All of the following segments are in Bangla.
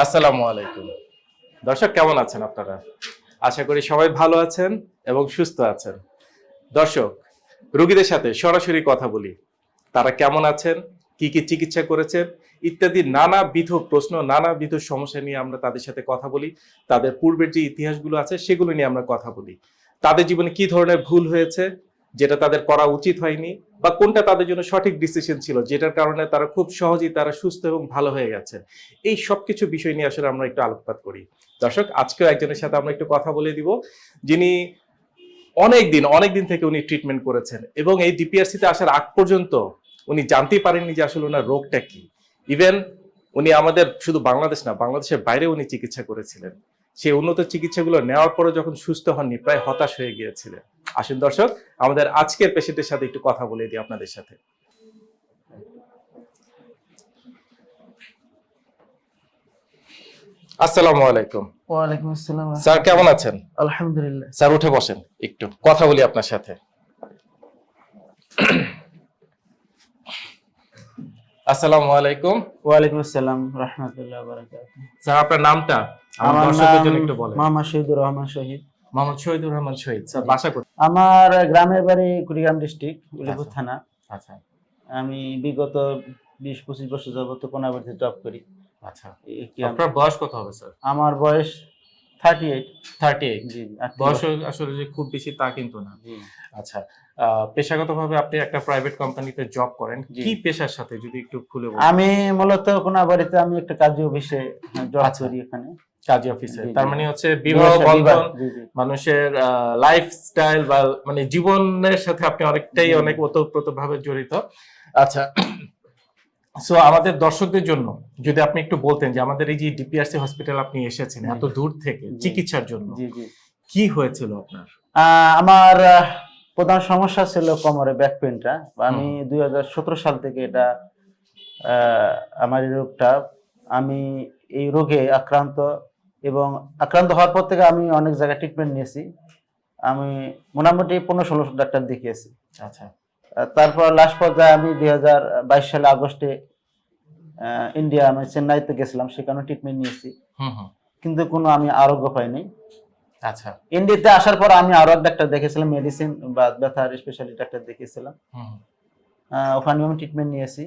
আসসালামু আলাইকুম। দর্শক, কেমন আছেন আপনারা? আশা করি সবাই ভালো আছেন এবং সুস্থ আছেন। দর্শক, রোগীদের সাথে সরাসরি কথা বলি। তারা কেমন আছেন? কি কি চিকিৎসা করেছেন? ইত্যাদি নানাবিধ প্রশ্ন, নানাবিধ সমস্যা নিয়ে আমরা তাদের সাথে কথা বলি। তাদের পূর্বের যে ইতিহাসগুলো আছে, সেগুলো নিয়ে আমরা কথা বলি। তাদের জীবনে কি ধরনের ভুল হয়েছে? যেটা তাদের করা উচিত হয়নি বা কোনটা তাদের জন্য সঠিক ডিসিশন ছিল, যেটার কারণে তারা খুব সহজেই তারা সুস্থ এবং ভালো হয়ে গেছে। এই সব কিছু বিষয় নিয়ে আসলে আমরা একটু আলোকপাত করি। দর্শক, আজকেও একজনের সাথে আমরা একটু কথা বলে দিব। যিনি অনেক দিন অনেক দিন থেকে উনি ট্রিটমেন্ট করেছেন এবং এই ডিপিআরসি তে আসার আগ পর্যন্ত উনি জানতেই পারেননি যে আসলে ওনার রোগটা কি। ইভেন উনি আমাদের শুধু বাংলাদেশ না, বাংলাদেশের বাইরে উনি চিকিৎসা করেছিলেন। সেই উন্নত চিকিৎসাগুলো নেওয়ার পরে যখন সুস্থ হননি প্রায় হতাশ হয়ে গিয়েছিলেন আসুন দর্শক আমাদের আজকের পেশেন্টের সাথে একটু কথা বলে দিই আপনাদের সাথে। আসসালামু আলাইকুম। ওয়ালাইকুম আসসালাম। স্যার কেমন আছেন? আলহামদুলিল্লাহ। স্যার উঠে বসেন একটু। কথা বলি আপনার সাথে। আসসালামু আলাইকুম। ওয়ালাইকুম আসসালাম রহমতুল্লাহ বারাকাতুহু। স্যার আপনার নামটা? আমার দর্শকদের জন্য একটু বলেন। মোহাম্মদ শহীদুর রহমান শহীদ। মোহাম্মদ শহীদুর রহমান শহীদ। স্যার বাসা কোথায়? আমার গ্রামের বাড়ি কুড়িগ্রাম ডিস্ট্রিক্ট উলিপুর আচ্ছা। থানা। আচ্ছা। আমি বিগত বিশ পঁচিশ বছর যাবত কোনাবাড়িতে জব করি। আচ্ছা। আপনার বয়স কত হবে স্যার? আমার বয়স থার্টি এইট থার্টি এইট জি বয়স আসলে যে খুব বেশি তা কিন্তু না। আচ্ছা পেশাগতভাবে আপনি একটা প্রাইভেট কোম্পানিতে জব করেন। কি পেশার সাথে যদি একটু খুলে আমি মূলত কোনাবাড়িতে আমি একটা কাজী অফিসে জব আচ্ছা। করি এখানে। কাজী অফিসে। তার মানে হচ্ছে বিবাহ বন্ধন। মানুষের লাইফস্টাইল বা মানে জীবনের সাথে আপনি অনেকটাই অনেক ওতপ্রোত ভাবে জড়িত। আচ্ছা সো আমাদের দর্শকদের জন্য যদি আপনি একটু বলতেন যে আমাদের এই যে ডিপিআরসি হসপিটাল আপনি এসেছেন এত দূর থেকে চিকিৎসার জন্য কি হয়েছিল আপনার? আমার প্রধান সমস্যা ছিল কোমরে ব্যাক পেনটা আমি দুই হাজার সতেরো সাল থেকে এটা আমার এই রোগটা আমি এই রোগে আক্রান্ত এবং আক্রান্ত হওয়ার পর থেকে আমি অনেক জায়গায় ট্রিটমেন্ট নিয়েছি। আমি মোটামুটি পনেরো ষোলো ডাক্তার দেখিয়েছি। আচ্ছা। তারপর লাস্ট পর্যায়ে আমি দুই হাজার বাইশ সালে আগস্টে ইন্ডিয়া আমি চেন্নাইতে গেছিলাম সেখানে ট্রিটমেন্ট নিয়েছি। হুম হুম। কিন্তু কোনো আমি আরোগ্য পাইনি। আচ্ছা। ইন্ডিয়াতে আসার পর আমি আরও এক ডাক্তার দেখেছিলাম মেডিসিন বা ব্যথার স্পেশালিটি ডাক্তার দেখেছিলাম হুম হুম। আহ, ওখানে আমি ট্রিটমেন্ট নিয়েছি।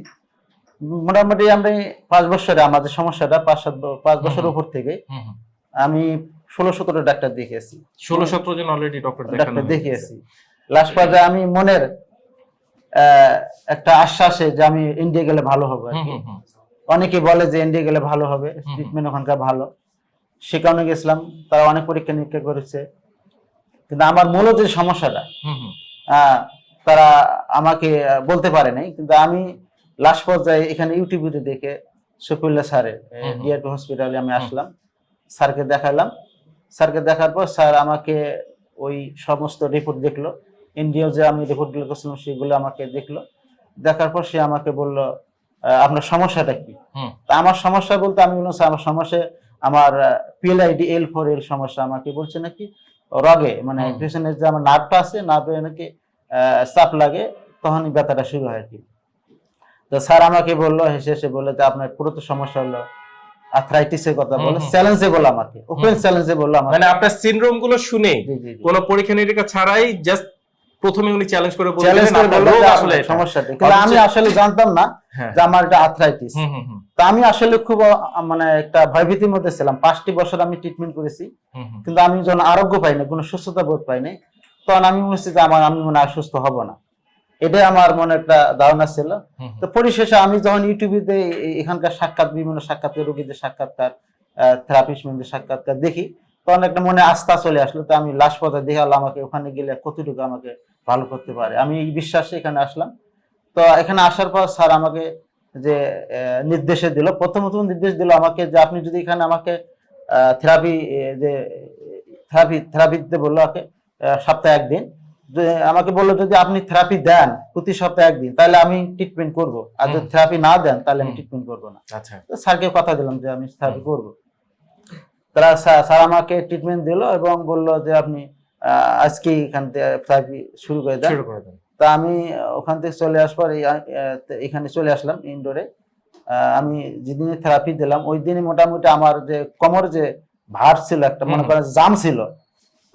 মোটামুটি আমি পাঁচ বছরে আমাদের সমস্যাটা পাঁচ সাত পাঁচ বছর উপর থেকে। আমি ষোলো সতেরো ডাক্তার দেখিয়েছি। ষোলো সতেরো জন অলরেডি ডক্টর ডাক্তার দেখিয়েছি। লাস্ট পর্যায়ে আমি মনের একটা আশ্বাসে যে আমি ইন্ডিয়া গেলে ভালো হবে। অনেকে বলে যে ইন্ডিয়া গেলে ভালো হবে ট্রিটমেন্ট ওখানকার ভালো। সে কারণে গেছিলাম তারা অনেক পরীক্ষা নিরীক্ষা করেছে। কিন্তু আমার মূল যে সমস্যাটা তারা আমাকে বলতে পারে নাই। কিন্তু আমি লাস্ট পর্যায়ে এখানে ইউটিউবে দেখে শফিউল্লাহ স্যারের। ডিআরপি হসপিটালে আমি আসলাম। স্যারকে দেখালাম। স্যারকে দেখার পর স্যার আমাকে ওই সমস্ত রিপোর্ট দেখল। ইন্ডিয়া যে আমি রিপোর্টগুলো করছিলাম সেগুলো আমাকে দেখল দেখার পর সে আমাকে বলল আপনার সমস্যাটা কি তা আমার সমস্যা বলতে আমি বললাম আমার সমস্যা আমার পিএলআইডি এল ফোর এল সমস্যা আমাকে বলছে নাকি রগে মানে। পেছনের যে আমার নার্ভটা আছে নার্ভে নাকি চাপ লাগে তখনই ব্যথাটা শুরু হয় আর কি তো স্যার আমাকে বলল হেসে হেসে বলল যে আপনার পুরো তো সমস্যা হলো আর্থ্রাইটিসের কথা বলে হুম, হুম। চ্যালেঞ্জে বলল আমাকে ওপেন। চ্যালেঞ্জে বলল আমাকে মানে আপনার সিনড্রোমগুলো শুনে কোনো পরীক্ষা নিরীক্ষা ছাড়াই জাস্ট প্রথমে উনি চ্যালেঞ্জ করে বলে চ্যালেঞ্জ দিলেন করে আপনার বলল আসলে আপনার সমস্যাটা। কিন্তু আমি আসলে জানতাম না হ্যাঁ। যে আমার এটা আর্থ্রাইটিস তা আমি আসলে খুব মানে একটা ভয়ভীতির মধ্যে ছিলাম। পাঁচটি বছর আমি ট্রিটমেন্ট করেছি। কিন্তু আমি যখন আরোগ্য পাই না কোনো সুস্থতা বোধ পাই নাই তখন আমি মনে হচ্ছে যে আমার আমি মনে হয় সুস্থ হব না। এটাই আমার মনে একটা ধারণা ছিল। তো পরিশেষে আমি যখন ইউটিউবে এখানকার সাক্ষাৎ বিভিন্ন সাক্ষাৎকার রোগীদের সাক্ষাৎকার থেরাপিস্টদের সাক্ষাৎকার দেখি তখন একটা মনে আস্থা চলে আসলো তো আমি লাস্ট পর্যায়ে দেখাল আমাকে ওখানে গেলে কতটুকু আমাকে ভালো করতে পারে? আমি এই বিশ্বাসে এখানে আসলাম। তো এখানে আসার পর স্যার আমাকে যে নির্দেশে দিল প্রথমত নির্দেশ দিল আমাকে যে আপনি যদি এখানে আমাকে থেরাপি যে থেরাপি থেরাপি দিতে বলল আমাকে সপ্তাহে একদিন। আমাকে বলল যদি আপনি থেরাপি দেন প্রতি সপ্তাহে একদিন তাহলে আমি ট্রিটমেন্ট করব। আর যদি থেরাপি না দেন তাহলে আমি ট্রিটমেন্ট করব না। আচ্ছা। তো স্যারকে কথা দিলাম যে আমি থেরাপি। করব। তারা স্যার আমাকে ট্রিটমেন্ট দিল এবং বলল যে আপনি আজকে এখান থেকে থেরাপি শুরু করে দেন। তা আমি ওখান থেকে চলে আসবার এখানে চলে আসলাম ইনডোরে আমি যেদিনে থেরাপি দিলাম ওই দিনে মোটামুটি আমার যে কোমর যে ভার ছিল একটা মনে করেন জাম ছিল।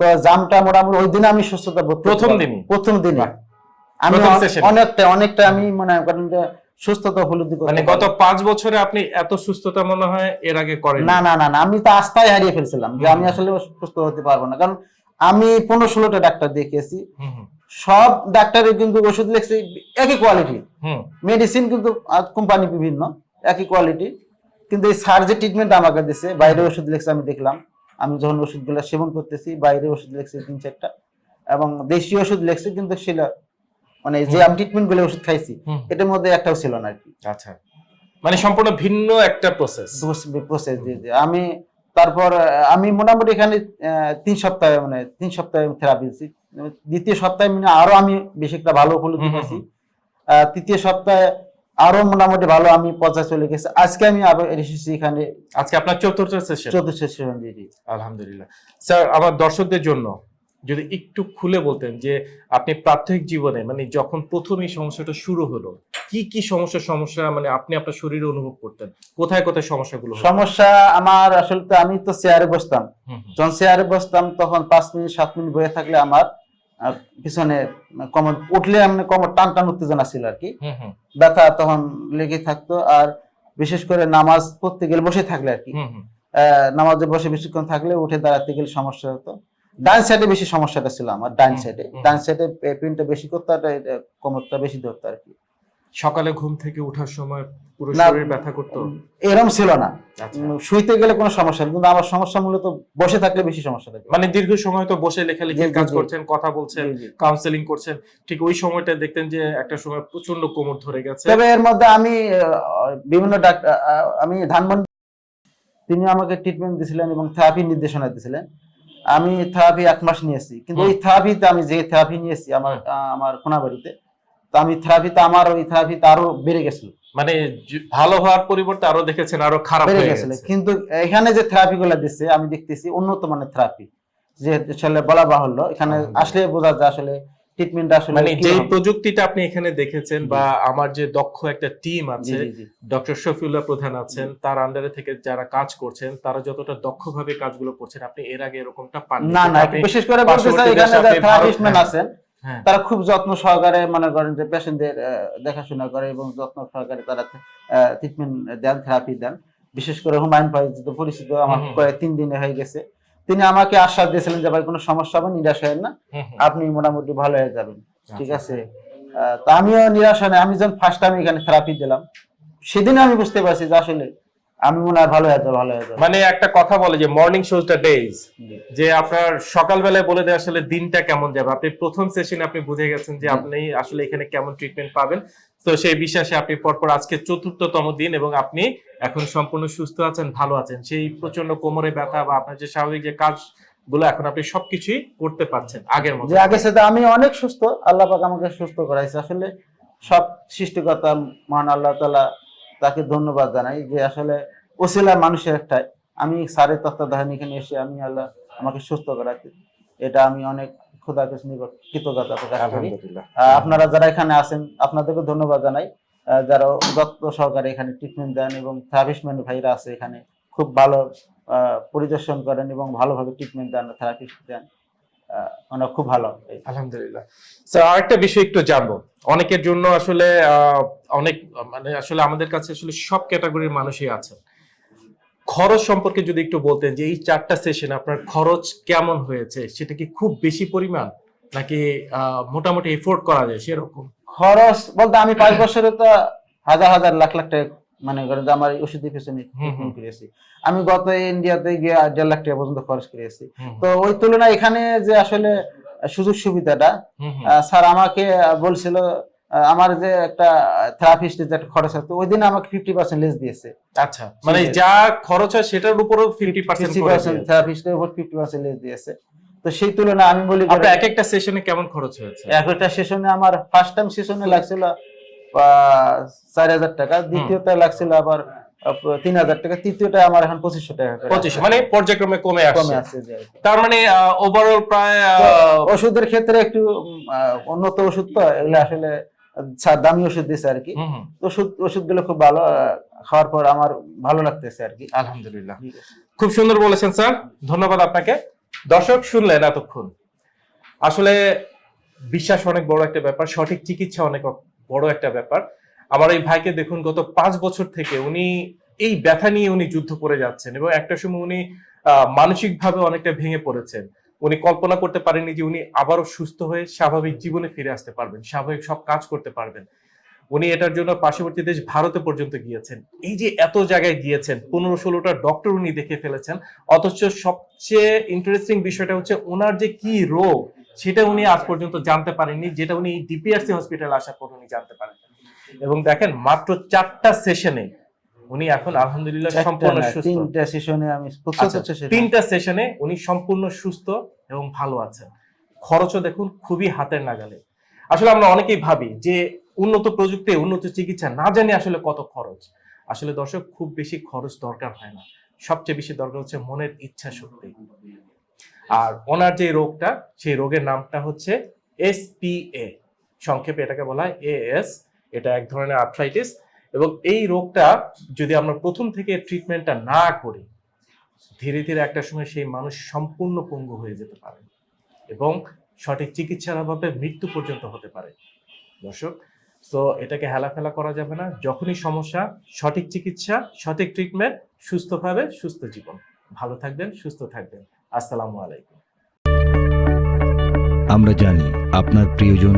তো জামটা মোটামুটি ওই দিনে আমি সুস্থতা প্রথম দিন প্রথম দিনে। আমি অনেকটা অনেকটা আমি মনে করেন যে সুস্থতা উপলব্ধি করতে মানে গত পাঁচ বছরে আপনি এত সুস্থতা মনে হয় এর আগে করেন না না না না আমি তো আস্থায় হারিয়ে ফেলছিলাম যে আমি আসলে সুস্থ হতে পারব না। কারণ আমি পনেরো ষোলোটা ডাক্তার দেখিয়েছি। সব ডাক্তারের কিন্তু ওষুধ লিখছে একই কোয়ালিটি মেডিসিন কিন্তু কোম্পানি বিভিন্ন একই কোয়ালিটি কিন্তু এই স্যার যে ট্রিটমেন্ট আমাকে দিছে বাইরে ওষুধ লিখছে আমি দেখলাম। আমি যখন ওষুধগুলো সেবন করতেছি বাইরে ওষুধ লিখছে তিন চারটা। এবং দেশীয় ওষুধ লিখছে কিন্তু সেটা মানে যে আমি ট্রিটমেন্টগুলো ওষুধ খাইছি এটার মধ্যে একটাও ছিল না আর কি আচ্ছা। মানে সম্পূর্ণ ভিন্ন একটা প্রসেস প্রসেস আমি তারপর আমি মোটামুটি এখানে তিন সপ্তাহে মানে তিন সপ্তাহে থেরাপি দিচ্ছি দ্বিতীয় সপ্তাহে মানে আরও আমি বেশি একটা ভালো উপলব্ধি পেয়েছি তৃতীয় সপ্তাহে আরও মোটামুটি ভালো আমি পর্যায়ে চলে গেছে। আজকে আমি আবার এসেছি এখানে। আজকে আপনার চতুর্থ সেশন চতুর্থ সেশন আলহামদুলিল্লাহ। স্যার আমার দর্শকদের জন্য যদি একটু খুলে বলতেন যে আপনি প্রাথমিক জীবনে মানে যখন প্রথম এই সমস্যাটা শুরু হলো কি কি সমস্যা সমস্যা মানে আপনি আপনার শরীরে অনুভব করতেন? কোথায় কোথায় সমস্যাগুলো সমস্যা আমার আসলে তো আমি তো চেয়ারে বসতাম। যখন চেয়ারে বসতাম তখন পাঁচ মিনিট সাত মিনিট বয়ে থাকলে আমার পিছনে কমর উঠলে এমনি কমর টান টান উত্তেজনা ছিল আর কি। ব্যথা তখন লেগে থাকতো আর বিশেষ করে নামাজ পড়তে গেলে বসে থাকলে আর কি। নামাজে বসে বেশিক্ষণ থাকলে উঠে দাঁড়াতে গেলে সমস্যা হতো। ডান সাইডে বেশি সমস্যাটা ছিল আমার ডান সাইডে ডান সাইডে পেনটা বেশি করতো আর কোমরটা বেশি ধরতো আর কি। সকালে ঘুম থেকে ওঠার সময় পুরো শরীর ব্যথা করতো? এরম ছিল না। আচ্ছা। শুইতে গেলে কোনো সমস্যা কিন্তু আমার সমস্যা মূলত বসে থাকলে বেশি সমস্যা থাকে মানে দীর্ঘ সময় তো বসে লেখালেখি কাজ করছেন কথা বলছেন। কাউন্সেলিং করছেন ঠিক ওই সময়টা দেখতেন যে একটা সময় প্রচণ্ড কোমর ধরে গেছে। তবে এর মধ্যে আমি বিভিন্ন ডাক্তার আমি ধানমন্ডি তিনি আমাকে ট্রিটমেন্ট দিয়েছিলেন এবং থেরাপি নির্দেশনা দিয়েছিলেন আমি থেরাপি এক মাস নিয়েছি। কিন্তু ওই থেরাপিতে আমি যে থেরাপি নিয়েছি আমার আমার কোনাবাড়িতে তো আমি থেরাপিতে আমার ওই থেরাপিতে আরও বেড়ে গেছিল। মানে ভালো হওয়ার পরিবর্তে আরও দেখেছেন আরও খারাপ হয়ে গেছিল। গেছে। কিন্তু এখানে যে থেরাপি গুলো দিচ্ছে আমি দেখতেছি উন্নত মানের থেরাপি যে আসলে বলা বাহুল্য এখানে আসলে বোঝা যায় আসলে ট্রিটমেন্ট আসলে মানে যে প্রযুক্তিটা আপনি এখানে দেখেছেন বা আমার যে দক্ষ একটা টিম আছে ডক্টর শফিউল্লাহ প্রধান আছেন তার আন্ডারে থেকে যারা কাজ করছেন তারা যতটা দক্ষভাবে কাজগুলো করছেন আপনি এর আগে এরকমটা পান না না বিশেষ করে বলতে চাই এখানে যারা আপনি আছেন হ্যাঁ তারা খুব যত্ন সহকারে মনে করেন যে পেশেন্টদের দেখাশোনা করে এবং যত্ন সহকারে তারা ট্রিটমেন্ট দেন থেরাপি দেন। বিশেষ করে হুমায়ুন ভাই পরিচিত আমার। প্রায় তিন দিনে হয়ে গেছে। তিনি আমাকে আশ্বাস দিয়েছিলেন যে ভাই কোনো সমস্যা হবে নিরাশ হয় না। আপনি মোটামুটি ভালো হয়ে যাবেন। ঠিক আচ্ছা। আছে? আহ, তো আমিও নিরাশ হয় না আমি যখন ফার্স্ট টাইম এখানে থেরাপি দিলাম সেদিন আমি বুঝতে পারছি যে আসলে আমি মনে হয় ভালো হয়ে যাব ভালো হয়ে যাব। মানে একটা কথা বলে যে মর্নিং শোজ দ্য ডেজ যে আপনার সকালবেলায় বলে দেয় আসলে দিনটা কেমন যাবে? আপনি প্রথম সেশনে আপনি বুঝে গেছেন যে আপনি আসলে এখানে কেমন ট্রিটমেন্ট পাবেন। তো সেই বিশ্বাসে আপনি পরপর আজকে চতুর্থতম দিন এবং আপনি এখন সম্পূর্ণ সুস্থ আছেন, ভালো আছেন। সেই প্রচণ্ড কোমরে ব্যথা বা আপনার যে স্বাভাবিক যে কাজগুলো এখন আপনি সবকিছুই করতে পারছেন আগের মতো। আগে সাথে আমি অনেক সুস্থ, আল্লাহ পাক আমাকে সুস্থ করাইছে। আসলে সব সৃষ্টিকর্তা মহান আল্লাহ তালা তাকে ধন্যবাদ জানাই যে আসলে ওসিলা মানুষের একটাই। আমি সারের তত্ত্বাবধান এখানে এসে আমি আল্লাহ আমাকে সুস্থ করাতে এটা আমি অনেক খোদা নিকট কৃতজ্ঞতা প্রকাশ করি। আপনারা যারা এখানে আছেন আপনাদেরকে ধন্যবাদ জানাই। যারা যত্ন সহকারে এখানে ট্রিটমেন্ট দেন এবং ভাইরা আছে এখানে খুব ভালো পরিদর্শন করেন এবং ভালোভাবে ট্রিটমেন্ট দেন থেরাপিস্ট দেন। ওনারা খুব ভালো। আলহামদুলিল্লাহ। স্যার আরেকটা বিষয় একটু জানব। অনেকের জন্য আসলে আহ, অনেক মানে আসলে আমাদের কাছে আসলে সব ক্যাটাগরির মানুষই আছেন। খরচ সম্পর্কে যদি একটু বলতেন যে এই চারটা সেশন আপনার খরচ কেমন হয়েছে সেটা কি খুব বেশি পরিমাণ? নাকি মোটামুটি এফোর্ড করা যায় সেরকম? খরচ বলতে আমি পাঁচ বছরে তো হাজার হাজার লাখ লাখ টাকা মানে করেন যে আমার এই ওষুধের পেছনে করেছি। আমি গত ইন্ডিয়াতে গিয়ে দেড় লাখ টাকা পর্যন্ত খরচ করেছি। তো ওই তুলনায় এখানে যে আসলে সুযোগ সুবিধাটা স্যার আমাকে বলছিল আমার যে একটা থেরাপিস্টের যে একটা খরচ আছে ওই দিন আমাকে ফিফটি পার্সেন্ট লেস দিয়েছে। আচ্ছা মানে যা খরচ হয় সেটার উপরও ফিফটি পার্সেন্ট থেরাপিস্টের উপর ফিফটি পার্সেন্ট লেস দিয়েছে। তো সেই তুলনায় আমি বলি আপনার এক একটা সেশনে কেমন খরচ হয়েছে? এক একটা সেশনে আমার ফার্স্ট টাইম সেশনে লাগছিল চার হাজার টাকা দ্বিতীয়টা লাগছিল আবার তিন হাজার টাকা তৃতীয়টা আমার এখন পঁচিশশো টাকা পঁচিশ। মানে পর্যায়ক্রমে কমে কমে আসছে। তার মানে ওভারঅল প্রায় ওষুধের ক্ষেত্রে একটু উন্নত ওষুধ তো এগুলো আসলে দামি ওষুধ দিয়েছে আর কি। হুম ওষুধ ওষুধগুলো খুব ভালো খাওয়ার পর আমার ভালো লাগতেছে আর কি। আলহামদুলিল্লাহ। খুব সুন্দর বলেছেন স্যার। ধন্যবাদ আপনাকে। দর্শক শুনলেন এতক্ষণ। আসলে বিশ্বাস অনেক বড় একটা ব্যাপার সঠিক চিকিৎসা অনেক বড় একটা ব্যাপার। আমার এই ভাইকে দেখুন গত পাঁচ বছর থেকে উনি এই ব্যথা নিয়ে উনি যুদ্ধ করে যাচ্ছেন এবং একটা সময় উনি মানসিক ভাবে অনেকটা ভেঙে পড়েছেন। উনি কল্পনা করতে পারেননি যে উনি আবারও সুস্থ হয়ে স্বাভাবিক জীবনে ফিরে আসতে পারবেন, স্বাভাবিক সব কাজ করতে পারবেন। উনি এটার জন্য পার্শ্ববর্তী দেশ ভারতে পর্যন্ত গিয়েছেন। এই যে এত জায়গায় গিয়েছেন, পনেরো ষোলোটা ডক্টর উনি দেখে ফেলেছেন, অথচ সবচেয়ে ইন্টারেস্টিং বিষয়টা হচ্ছে ওনার যে কি রোগ, সেটা উনি আজ পর্যন্ত জানতে পারেননি, যেটা উনি ডিপিআরসি হসপিটাল আসার পর উনি জানতে পারেন এবং দেখেন, মাত্র চারটা সেশনে উনি এখন আলহামদুলিল্লাহ সম্পূর্ণ সুস্থ। তিনটা সেশনে আমি আচ্ছা, তিনটা সেশনে উনি সম্পূর্ণ সুস্থ এবং ভালো আছেন। খরচও দেখুন খুবই হাতের নাগালে। আসলে আমরা অনেকেই ভাবি যে উন্নত প্রযুক্তি উন্নত চিকিৎসা না জানি আসলে কত খরচ। আসলে দর্শক খুব বেশি খরচ দরকার হয় না। সবচেয়ে বেশি দরকার হচ্ছে মনের ইচ্ছা শক্তি। আর ওনার যে রোগটা সেই রোগের নামটা হচ্ছে এসপিএ সংক্ষেপে এটাকে বলা হয় এএস এটা এক ধরনের আর্থ্রাইটিস এবং এই রোগটা যদি আমরা প্রথম থেকে ট্রিটমেন্টটা না করি, ধীরে ধীরে একটা সময় সেই মানুষ সম্পূর্ণ পঙ্গু হয়ে যেতে পারে এবং সঠিক চিকিৎসার অভাবে মৃত্যু পর্যন্ত হতে পারে। দর্শক তো এটাকে হেলাফেলা করা যাবে না। যখনই সমস্যা, সঠিক চিকিৎসা, সঠিক ট্রিটমেন্ট সুস্থভাবে সুস্থ জীবন। ভালো থাকবেন, সুস্থ থাকবেন। আসসালামু আলাইকুম। আমরা জানি আপনার প্রিয়জন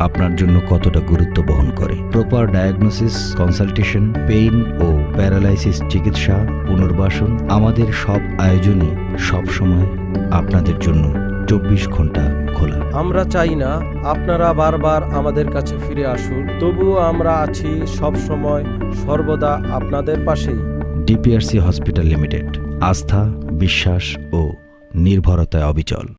আপনার জন্য কতটা গুরুত্ব বহন করে। প্রপার ডায়াগনোসিস কনসালটেশন পেইন ও প্যারালাইসিস চিকিৎসা পুনর্বাসন আমাদের সব আয়োজনই সব সময় আপনাদের জন্য চব্বিশ ঘণ্টা খোলা। আমরা চাই না আপনারা বারবার আমাদের কাছে ফিরে আসুন তবুও আমরা আছি সব সময় সর্বদা আপনাদের পাশেই। ডিপিআরসি হসপিটাল লিমিটেড আস্থা বিশ্বাস ও নির্ভরতায় অবিচল।